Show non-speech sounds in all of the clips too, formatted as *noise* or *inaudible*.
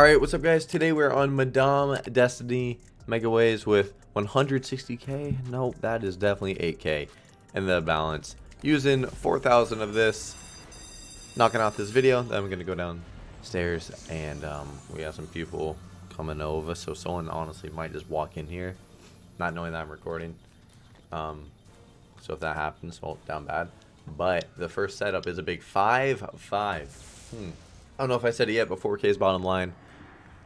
Alright, what's up guys? Today we're on Madame Destiny Megaways with 160k. No, that is definitely 8k in the balance. Using 4,000 of this, knocking out this video. Then I'm going to go downstairs and um, we have some people coming over. So someone honestly might just walk in here, not knowing that I'm recording. Um, so if that happens, well, down bad. But the first setup is a big 5-5. Hmm. I don't know if I said it yet, but 4K is bottom line.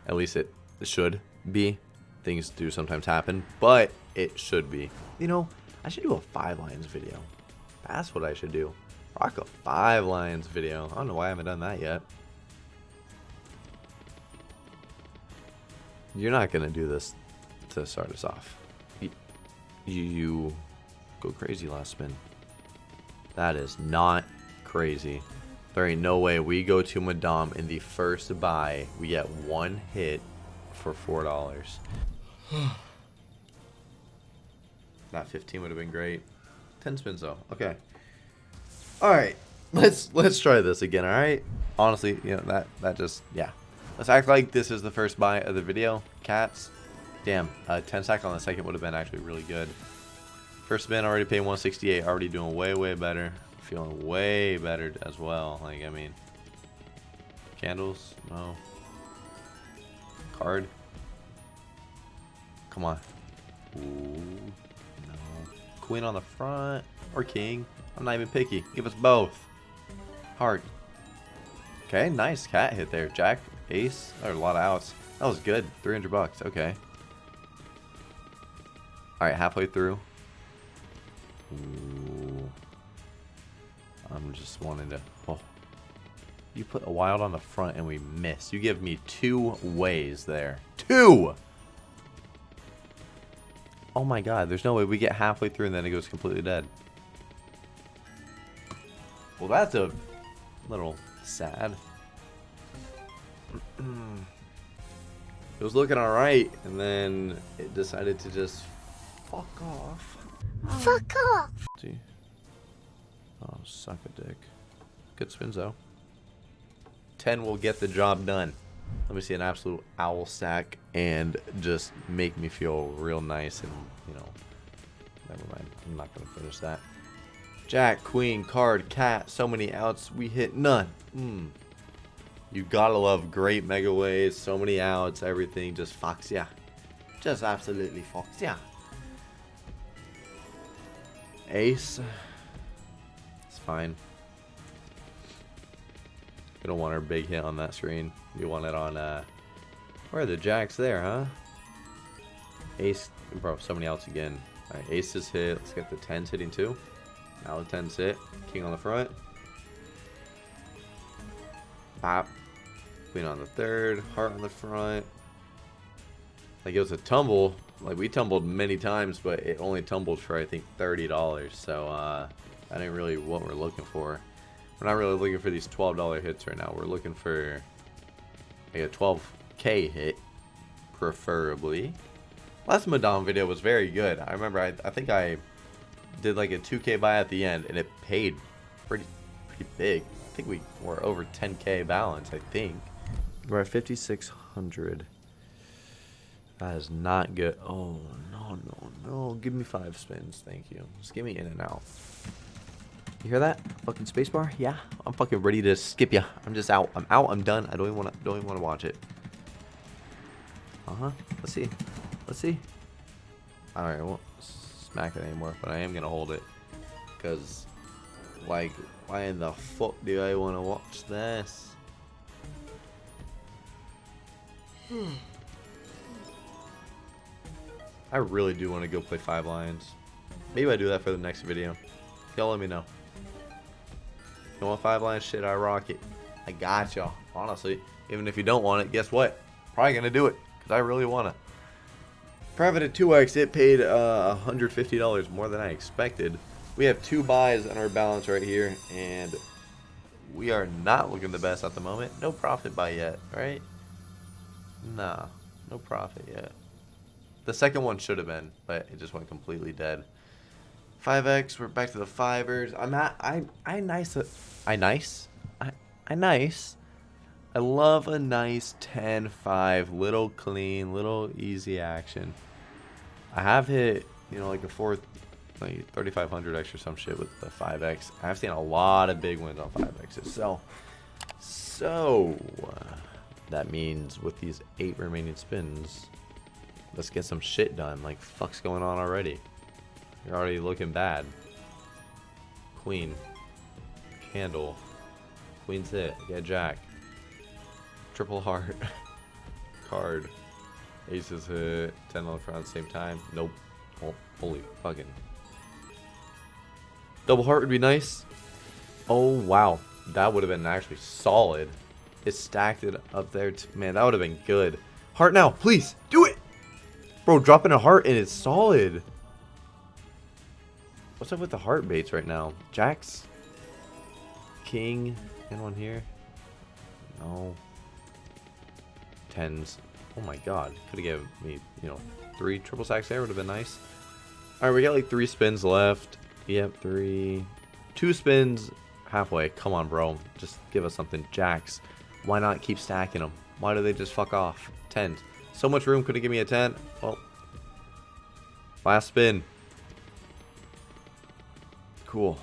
At least it should be. Things do sometimes happen, but it should be. You know, I should do a Five Lions video. That's what I should do. Rock a Five Lions video. I don't know why I haven't done that yet. You're not going to do this to start us off. You, you go crazy last spin. That is not crazy. There ain't no way we go to Madame in the first buy. We get one hit for $4. *sighs* that 15 would have been great. 10 spins though. Okay. Alright. Let's let's try this again, alright? Honestly, you know, that that just yeah. Let's act like this is the first buy of the video. Cats. Damn, uh, 10 stack on the second would have been actually really good. First spin already paying 168, already doing way, way better feeling way better as well. Like, I mean, candles? No. Card? Come on. Ooh, no. Queen on the front or king. I'm not even picky. Give us both. Heart. Okay, nice cat hit there. Jack, ace. There a lot of outs. That was good. 300 bucks. Okay. All right, halfway through. Ooh. I'm just wanting to... Oh. You put a wild on the front and we miss. You give me two ways there. Two! Oh my god, there's no way we get halfway through and then it goes completely dead. Well, that's a little sad. *clears throat* it was looking alright, and then it decided to just fuck off. Fuck off! See? Oh, suck a dick. Good spins, though. 10 will get the job done. Let me see an absolute owl sack and just make me feel real nice and, you know, never mind. I'm not going to finish that. Jack, queen, card, cat, so many outs. We hit none. Mm. You gotta love great megaways, so many outs, everything. Just fox, yeah. Just absolutely fox, yeah. Ace fine. We don't want our big hit on that screen. We want it on, uh... Where are the jacks there, huh? Ace... Bro, somebody else again. Alright, ace is hit. Let's get the 10s hitting too. Now the 10s hit. King on the front. Pop. Queen on the third. Heart on the front. Like, it was a tumble. Like, we tumbled many times, but it only tumbled for, I think, $30. So, uh... That ain't really what we're looking for. We're not really looking for these $12 hits right now. We're looking for like a 12k hit, preferably. Last Madame video was very good. I remember, I, I think I did like a 2k buy at the end, and it paid pretty, pretty big. I think we were over 10k balance, I think. We're at 5,600. That is not good. Oh, no, no, no. Give me five spins. Thank you. Just give me in and out. You hear that? Fucking spacebar? Yeah, I'm fucking ready to skip ya. I'm just out. I'm out. I'm done. I don't even want to. Don't even want to watch it. Uh huh. Let's see. Let's see. All right. I won't smack it anymore, but I am gonna hold it because, like, why in the fuck do I want to watch this? I really do want to go play Five Lions. Maybe I do that for the next video. Y'all let me know. You want five line shit, I rock it. I got y'all. Honestly, even if you don't want it, guess what? Probably gonna do it because I really want it. Private at 2x, it paid uh, $150 more than I expected. We have two buys on our balance right here, and we are not looking the best at the moment. No profit buy yet, right? Nah, no profit yet. The second one should have been, but it just went completely dead. 5x, we're back to the fivers. I'm at, I, I nice, I nice, I, I nice. I love a nice 10-5, little clean, little easy action. I have hit, you know, like a fourth, like 3500x or some shit with the 5x. I've seen a lot of big wins on 5x's. So, so uh, that means with these eight remaining spins, let's get some shit done. Like, fuck's going on already? You're already looking bad. Queen. Candle. Queen's hit. Get Jack. Triple heart. *laughs* Card. Aces hit. 10 on the front at the same time. Nope. Oh, holy fucking. Double heart would be nice. Oh, wow. That would have been actually solid. It stacked it up there. Man, that would have been good. Heart now, please. Do it. Bro, dropping a heart and it's solid. What's up with the heart baits right now? Jacks? King? Anyone here? No tens. Oh my god. Could have given me, you know, three triple stacks there. Would have been nice. Alright, we got like three spins left. Yep, three. Two spins halfway. Come on, bro. Just give us something. Jacks. Why not keep stacking them? Why do they just fuck off? Tens. So much room. Could have given me a 10. Well. Last spin. Cool.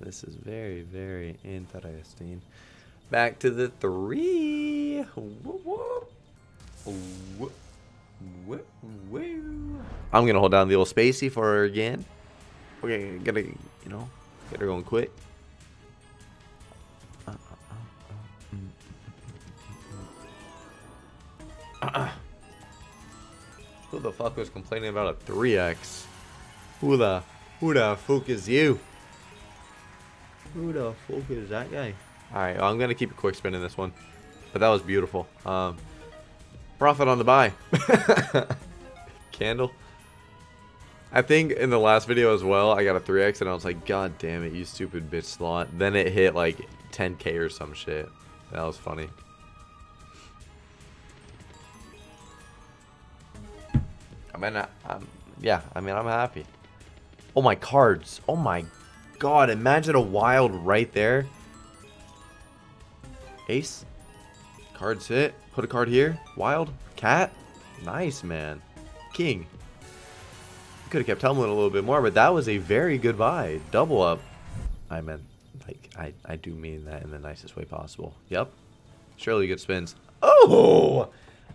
This is very, very interesting. Back to the three. I'm gonna hold down the old spacey for her again. We're gonna, you know, get her going quick. Uh, uh, uh, Who the fuck was complaining about a 3x? Who the, who the fuck is you? Who the fuck is that guy? Alright, well, I'm to keep a quick spin in this one. But that was beautiful. Um, profit on the buy. *laughs* Candle. I think in the last video as well, I got a 3x and I was like, God damn it, you stupid bitch slot. Then it hit like 10k or some shit. That was funny. I mean, I, I'm, yeah, I mean, I'm happy. Oh, my cards. Oh, my God. Imagine a wild right there. Ace. Cards hit. Put a card here. Wild. Cat. Nice, man. King. Could have kept tumbling a little bit more, but that was a very good buy. Double up. I meant, like, I, I do mean that in the nicest way possible. Yep. Surely good spins. Oh!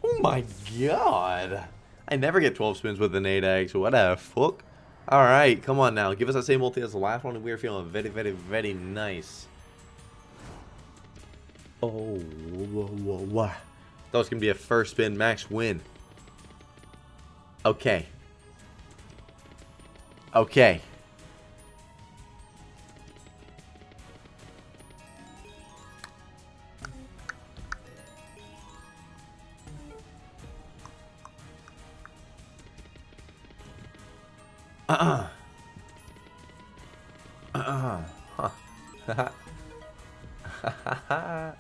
Oh my god. I never get 12 spins with an 8x. What a fuck. Alright, come on now. Give us that same multi as the last one, we are feeling very, very, very nice. Oh, whoa, whoa, whoa. That was going to be a first spin max win. Okay. Okay. Uh-uh. Uh-uh. *laughs* Huh.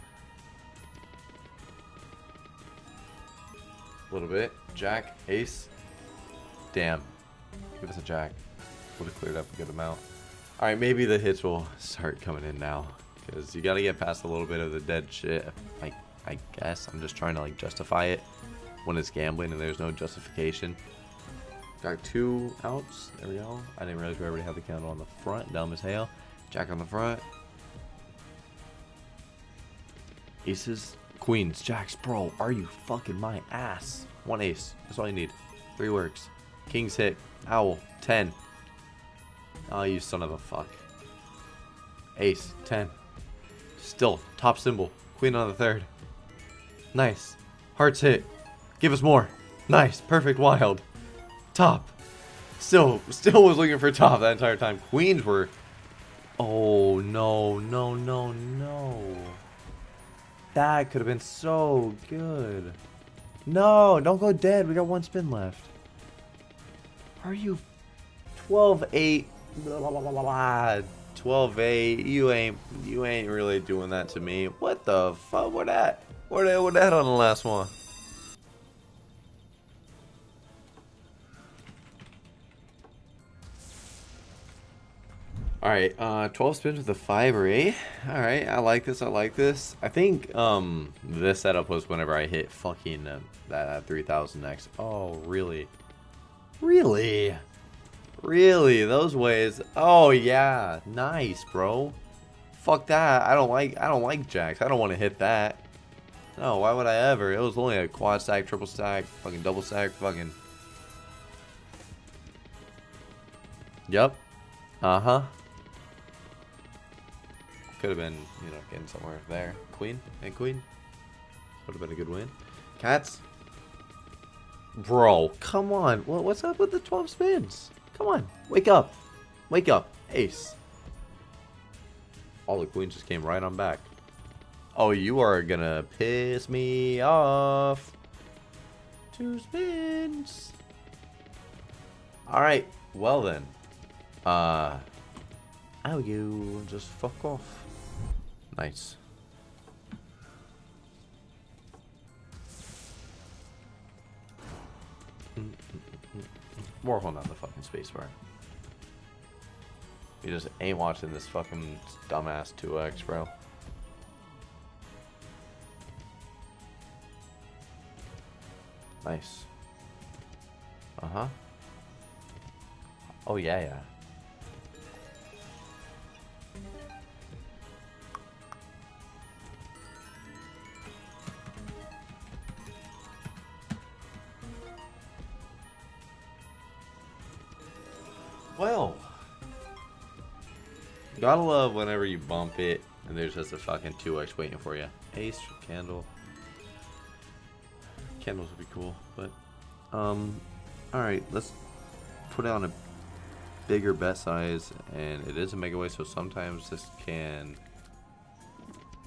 A little bit. Jack, ace. Damn. Give us a jack. Would have cleared up a good amount. Alright, maybe the hits will start coming in now. Because you got to get past a little bit of the dead shit. Like, I guess. I'm just trying to, like, justify it when it's gambling and there's no justification. Got two outs. There we go. I didn't realize we already had the candle on the front. Dumb as hell. Jack on the front. Aces. Queens, jacks, bro, are you fucking my ass? One ace. That's all you need. Three works. Kings hit. Owl. Ten. Oh, you son of a fuck. Ace. Ten. Still. Top symbol. Queen on the third. Nice. Hearts hit. Give us more. Nice. Perfect wild. Top. Still, still was looking for top that entire time. Queens were... Oh, no, no, no, no. That could have been so good. No, don't go dead. We got one spin left. Are you 12-8? 12-8. You ain't you ain't really doing that to me. What the fuck? What that? What that, that on the last one? Alright, uh, 12 spins with a 5 or 8. Alright, I like this, I like this. I think, um, this setup was whenever I hit fucking uh, that 3000X. Oh, really? Really? Really? Those ways? Oh, yeah. Nice, bro. Fuck that. I don't like, I don't like jacks. I don't want to hit that. No, why would I ever? It was only a quad stack, triple stack, fucking double stack, fucking... Yep. Uh-huh. Could have been, you know, getting somewhere there. Queen and queen. Would have been a good win. Cats. Bro, come on. What, what's up with the 12 spins? Come on. Wake up. Wake up. Ace. All the queens just came right on back. Oh, you are gonna piss me off. Two spins. Alright. Well then. Uh... How you just fuck off. Nice. We're holding on the fucking spacebar. You just ain't watching this fucking dumbass 2x, bro. Nice. Uh-huh. Oh, yeah, yeah. Well. Gotta love whenever you bump it and there's just a fucking 2x waiting for you. Ace, candle. Candles would be cool, but... Um, alright, let's put on a bigger bet size, and it is a mega way, so sometimes this can,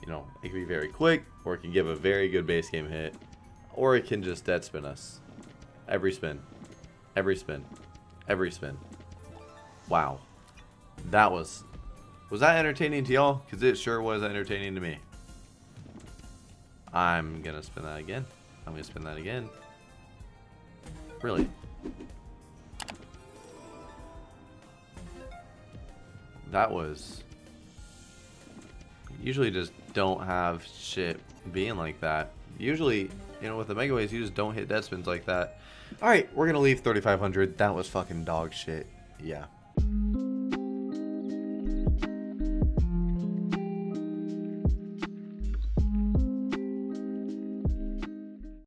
you know, it can be very quick, or it can give a very good base game hit, or it can just dead spin us. Every spin. Every spin. Every spin. Wow. That was... Was that entertaining to y'all? Because it sure was entertaining to me. I'm going to spin that again. I'm going to spin that again. Really? That was... Usually just don't have shit being like that. Usually, you know, with the Megaways, you just don't hit dead spins like that. Alright, we're going to leave 3500. That was fucking dog shit. Yeah.